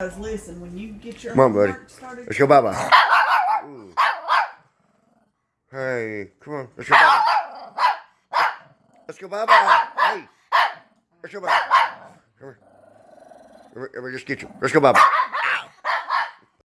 Guys, listen, when you get your Come on, buddy. started, Let's go bye-bye. Ooh. Hey, come on. Let's go bye-bye. Let's go bye-bye. Hey. Let's go bye-bye. Come here. Let me, let me just get you. Let's go bye-bye.